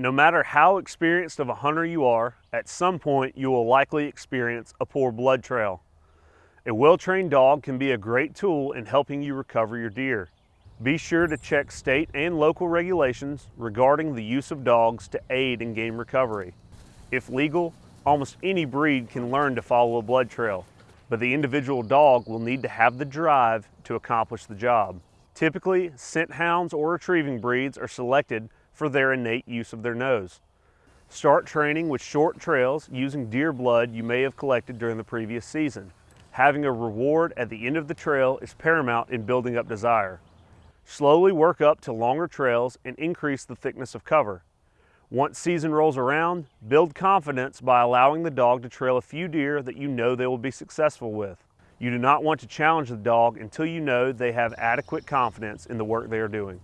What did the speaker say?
No matter how experienced of a hunter you are, at some point you will likely experience a poor blood trail. A well-trained dog can be a great tool in helping you recover your deer. Be sure to check state and local regulations regarding the use of dogs to aid in game recovery. If legal, almost any breed can learn to follow a blood trail, but the individual dog will need to have the drive to accomplish the job. Typically, scent hounds or retrieving breeds are selected for their innate use of their nose. Start training with short trails using deer blood you may have collected during the previous season. Having a reward at the end of the trail is paramount in building up desire. Slowly work up to longer trails and increase the thickness of cover. Once season rolls around, build confidence by allowing the dog to trail a few deer that you know they will be successful with. You do not want to challenge the dog until you know they have adequate confidence in the work they are doing.